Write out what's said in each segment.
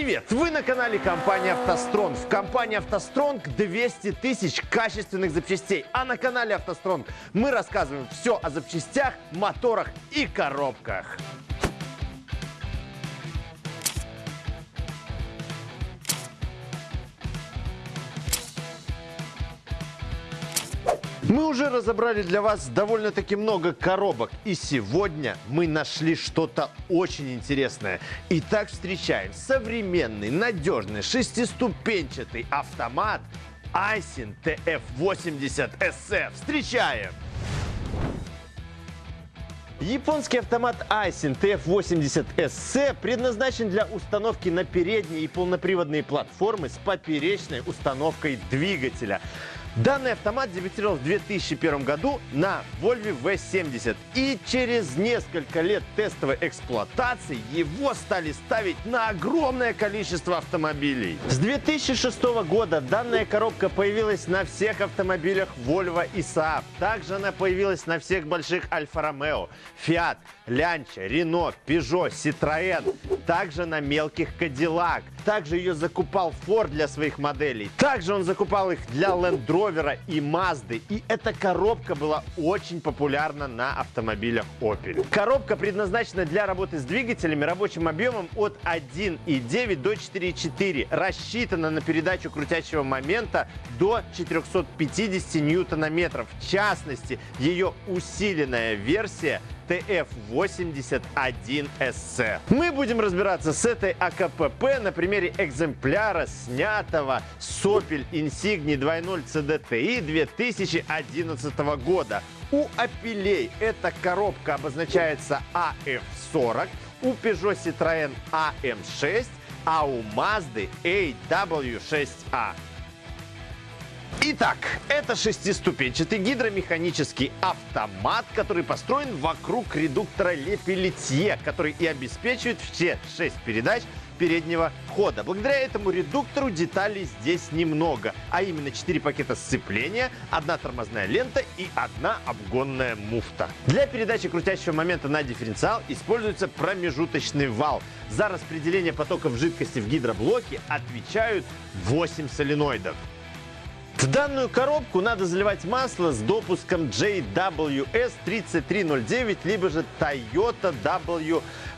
Привет! Вы на канале компании «АвтоСтронг». В компании «АвтоСтронг» 200 тысяч качественных запчастей. А на канале «АвтоСтронг» мы рассказываем все о запчастях, моторах и коробках. Мы уже разобрали для вас довольно-таки много коробок. И сегодня мы нашли что-то очень интересное. Итак, встречаем современный, надежный, шестиступенчатый автомат Айсин TF80 SE. Встречаем! Японский автомат Aisin TF80 SC предназначен для установки на передние и полноприводные платформы с поперечной установкой двигателя. Данный автомат дебютировал в 2001 году на Volvo V70. И через несколько лет тестовой эксплуатации его стали ставить на огромное количество автомобилей. С 2006 года данная коробка появилась на всех автомобилях Volvo и Saab. Также она появилась на всех больших Альфа Ромео, Fiat, Lancia, Renault, Peugeot, Citroën. Также на мелких Cadillac. Также ее закупал Ford для своих моделей. Также он закупал их для Land Rover и Mazda. И эта коробка была очень популярна на автомобилях Opel. Коробка предназначена для работы с двигателями рабочим объемом от 1,9 до 4,4. Рассчитана на передачу крутящего момента до 450 ньютона-метров. В частности, ее усиленная версия TF81SC. Мы будем разбираться с этой АКПП на примере экземпляра, снятого с Opel Insignia 2.0 CDTI 2011 года. У Апелей эта коробка обозначается AF40, у Peugeot Citroën AM6, а у Mazda AW6A. Итак, это шестиступенчатый гидромеханический автомат, который построен вокруг редуктора Лепелетье, который и обеспечивает все шесть передач переднего хода. Благодаря этому редуктору деталей здесь немного, а именно 4 пакета сцепления, одна тормозная лента и одна обгонная муфта. Для передачи крутящего момента на дифференциал используется промежуточный вал. За распределение потоков жидкости в гидроблоке отвечают 8 соленоидов. В данную коробку надо заливать масло с допуском JWS 3309, либо же Toyota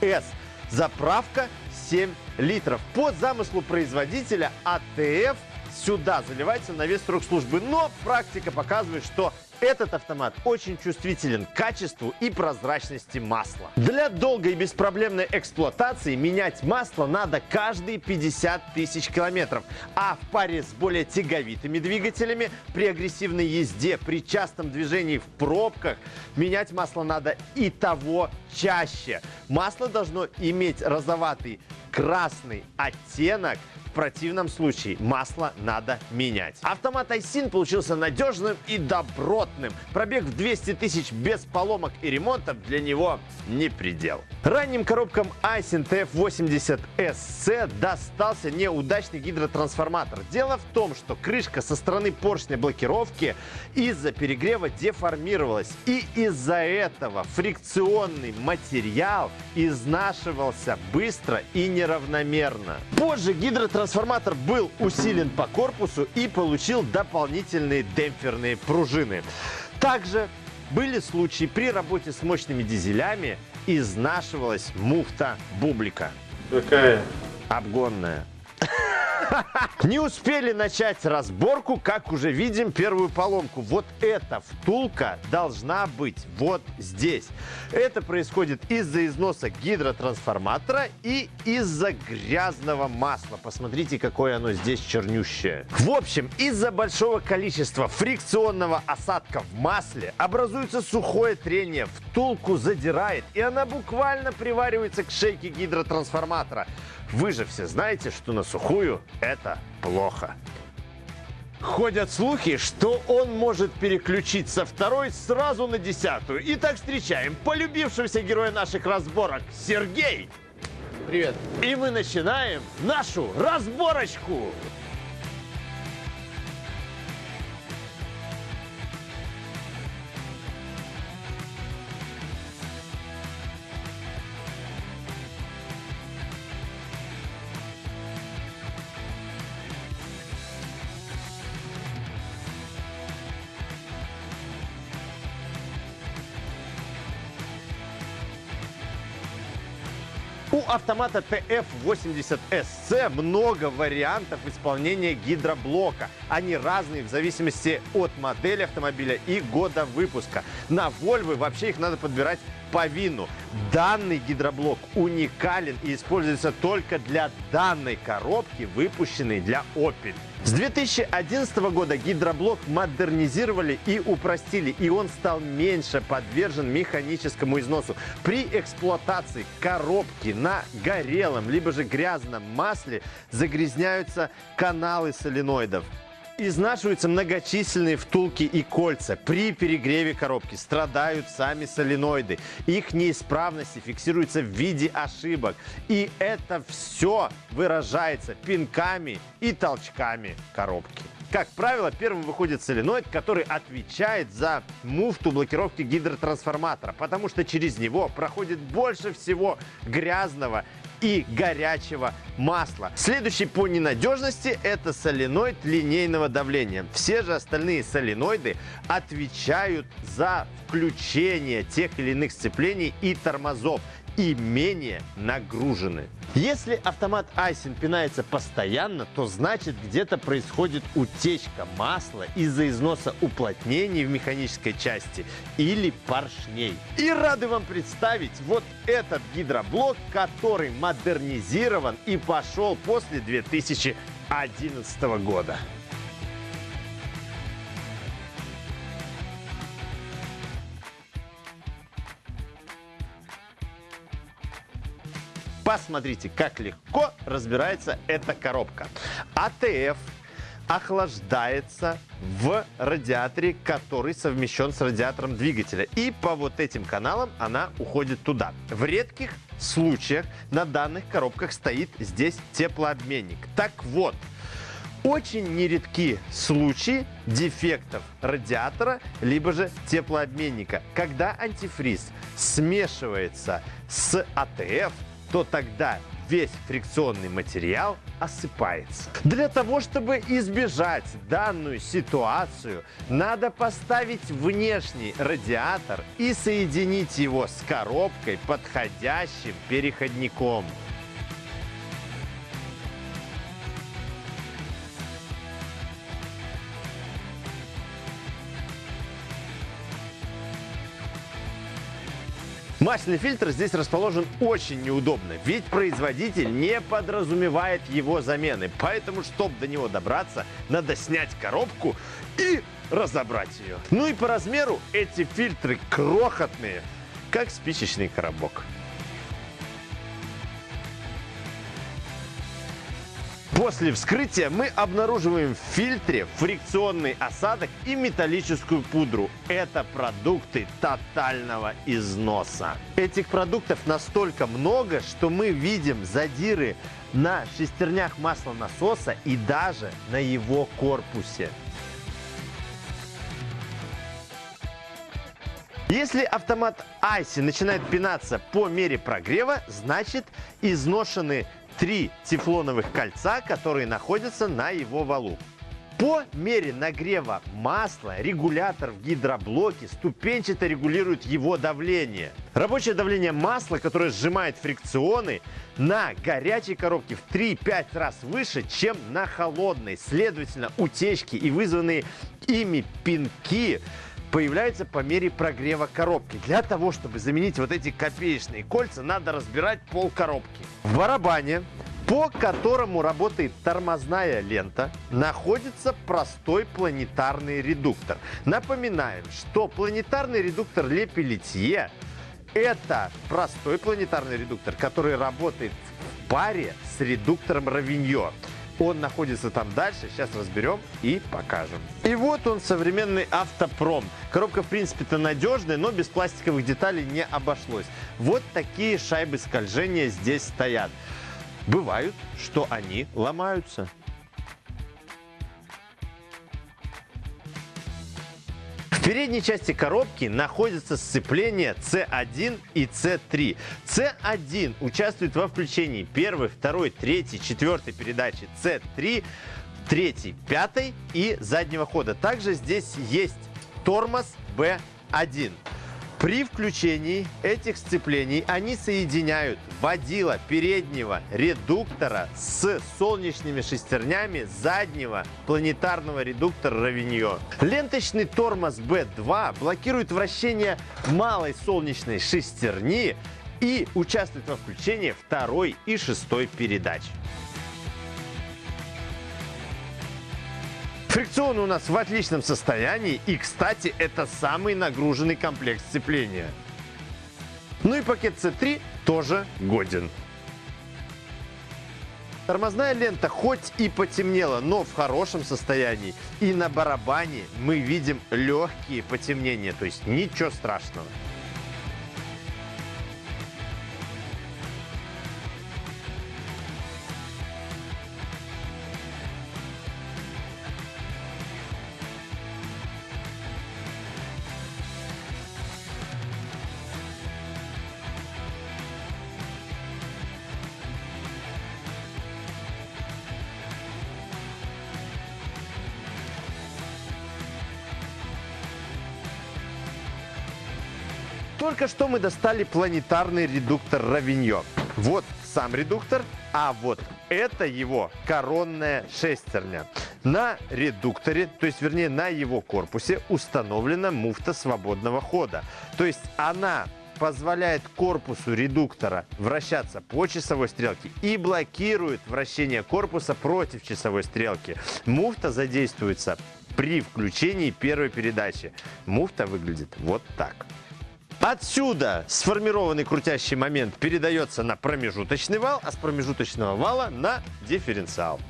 WS. Заправка 7 литров. По замыслу производителя АТФ сюда заливается на весь срок службы. Но практика показывает, что этот автомат очень чувствителен к качеству и прозрачности масла. Для долгой и беспроблемной эксплуатации менять масло надо каждые 50 тысяч километров. А в паре с более тяговитыми двигателями при агрессивной езде, при частом движении в пробках менять масло надо и того чаще. Масло должно иметь розоватый красный оттенок – противном случае масло надо менять. Автомат Айсин получился надежным и добротным. Пробег в 200 тысяч без поломок и ремонтов для него не предел. Ранним коробкам Айсин TF80 SC достался неудачный гидротрансформатор. Дело в том, что крышка со стороны поршня блокировки из-за перегрева деформировалась. И из-за этого фрикционный материал изнашивался быстро и неравномерно. Позже гидротрансформатор Трансформатор был усилен по корпусу и получил дополнительные демпферные пружины. Также были случаи при работе с мощными дизелями изнашивалась муфта бублика. Какая? Обгонная. Не успели начать разборку, как уже видим первую поломку. Вот эта втулка должна быть вот здесь. Это происходит из-за износа гидротрансформатора и из-за грязного масла. Посмотрите, какое оно здесь чернющее. В общем, из-за большого количества фрикционного осадка в масле образуется сухое трение, втулку задирает, и она буквально приваривается к шейке гидротрансформатора. Вы же все знаете, что на сухую это плохо. Ходят слухи, что он может переключить со второй сразу на десятую. Итак, встречаем полюбившегося героя наших разборок Сергей. Привет. И мы начинаем нашу разборочку. У автомата TF80SC много вариантов исполнения гидроблока. Они разные в зависимости от модели автомобиля и года выпуска. На Volvo вообще их надо подбирать по вину. Данный гидроблок уникален и используется только для данной коробки, выпущенной для Opel. С 2011 года гидроблок модернизировали и упростили, и он стал меньше подвержен механическому износу. При эксплуатации коробки на горелом либо же грязном масле загрязняются каналы соленоидов. Изнашиваются многочисленные втулки и кольца. При перегреве коробки страдают сами соленоиды. Их неисправности фиксируются в виде ошибок. И это все выражается пинками и толчками коробки. Как правило, первым выходит соленоид, который отвечает за муфту блокировки гидротрансформатора, потому что через него проходит больше всего грязного и горячего масла. Следующий по ненадежности это соленоид линейного давления. Все же остальные соленоиды отвечают за включение тех или иных сцеплений и тормозов и менее нагружены. Если автомат Айсин пинается постоянно, то значит где-то происходит утечка масла из-за износа уплотнений в механической части или поршней. И рады вам представить вот этот гидроблок, который модернизирован и пошел после 2011 года. Посмотрите, как легко разбирается эта коробка. АТФ охлаждается в радиаторе, который совмещен с радиатором двигателя. И по вот этим каналам она уходит туда. В редких случаях на данных коробках стоит здесь теплообменник. Так вот, очень нередки случаи дефектов радиатора, либо же теплообменника. Когда антифриз смешивается с АТФ, то тогда весь фрикционный материал осыпается. Для того, чтобы избежать данную ситуацию, надо поставить внешний радиатор и соединить его с коробкой подходящим переходником. Масляный фильтр здесь расположен очень неудобно, ведь производитель не подразумевает его замены. Поэтому, чтобы до него добраться, надо снять коробку и разобрать ее. Ну и по размеру эти фильтры крохотные, как спичечный коробок. После вскрытия мы обнаруживаем в фильтре фрикционный осадок и металлическую пудру. Это продукты тотального износа. Этих продуктов настолько много, что мы видим задиры на шестернях маслонасоса и даже на его корпусе. Если автомат Айси начинает пинаться по мере прогрева, значит изношены три тефлоновых кольца, которые находятся на его валу. По мере нагрева масла регулятор в гидроблоке ступенчато регулирует его давление. Рабочее давление масла, которое сжимает фрикционы, на горячей коробке в 3-5 раз выше, чем на холодной. Следовательно, утечки и вызванные ими пинки появляются по мере прогрева коробки. Для того, чтобы заменить вот эти копеечные кольца, надо разбирать пол коробки. В барабане по которому работает тормозная лента, находится простой планетарный редуктор. Напоминаем, что планетарный редуктор Ле Пелетье – это простой планетарный редуктор, который работает в паре с редуктором Равиньо. Он находится там дальше, сейчас разберем и покажем. И вот он, современный автопром. Коробка, в принципе-то надежная, но без пластиковых деталей не обошлось. Вот такие шайбы скольжения здесь стоят. Бывают, что они ломаются. Передней части коробки находится сцепление C1 и C3. C1 участвует во включении первой, второй, третьей, четвертой передачи C3, третьей, пятой и заднего хода. Также здесь есть тормоз B1. При включении этих сцеплений они соединяют водила переднего редуктора с солнечными шестернями заднего планетарного редуктора Равиньо. Ленточный тормоз B2 блокирует вращение малой солнечной шестерни и участвует во включении второй и шестой передач. Фрикцион у нас в отличном состоянии и, кстати, это самый нагруженный комплект сцепления. Ну и пакет C3 тоже годен. Тормозная лента хоть и потемнела, но в хорошем состоянии. И на барабане мы видим легкие потемнения, то есть ничего страшного. Только что мы достали планетарный редуктор Равиньо. Вот сам редуктор, а вот это его коронная шестерня. На редукторе, то есть вернее на его корпусе установлена муфта свободного хода. То есть она позволяет корпусу редуктора вращаться по часовой стрелке и блокирует вращение корпуса против часовой стрелки. Муфта задействуется при включении первой передачи. Муфта выглядит вот так. Отсюда сформированный крутящий момент передается на промежуточный вал, а с промежуточного вала на дифференциал.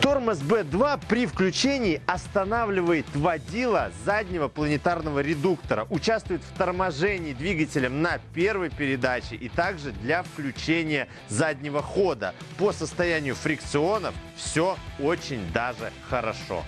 Тормоз B2 при включении останавливает водила заднего планетарного редуктора, участвует в торможении двигателем на первой передаче и также для включения заднего хода. По состоянию фрикционов все очень даже хорошо.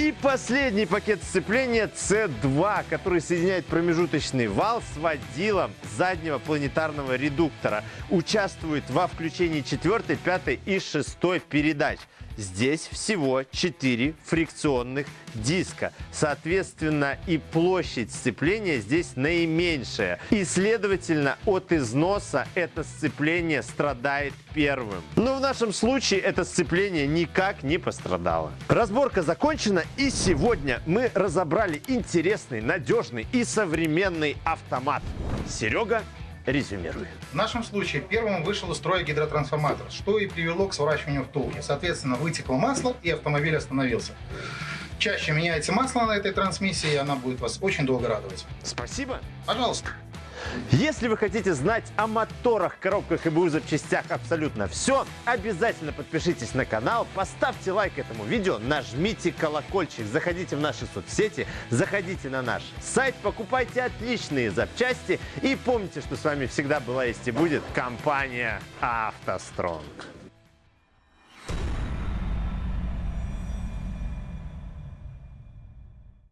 И последний пакет сцепления C2, который соединяет промежуточный вал с водилом заднего планетарного редуктора. Участвует во включении 4, 5 и 6 передач. Здесь всего 4 фрикционных диска. Соответственно, и площадь сцепления здесь наименьшая. И, следовательно, от износа это сцепление страдает первым. Но в нашем случае это сцепление никак не пострадало. Разборка закончена, и сегодня мы разобрали интересный, надежный и современный автомат. Серега Резюмируй. В нашем случае первым вышел из строя гидротрансформатор, что и привело к сворачиванию втулки. Соответственно, вытекло масло и автомобиль остановился. Чаще меняйте масло на этой трансмиссии, и она будет вас очень долго радовать. Спасибо. Пожалуйста. Если вы хотите знать о моторах, коробках и БУ запчастях абсолютно все, обязательно подпишитесь на канал, поставьте лайк этому видео, нажмите колокольчик, заходите в наши соцсети, заходите на наш сайт, покупайте отличные запчасти и помните, что с вами всегда была есть и будет компания «АвтоСтронг».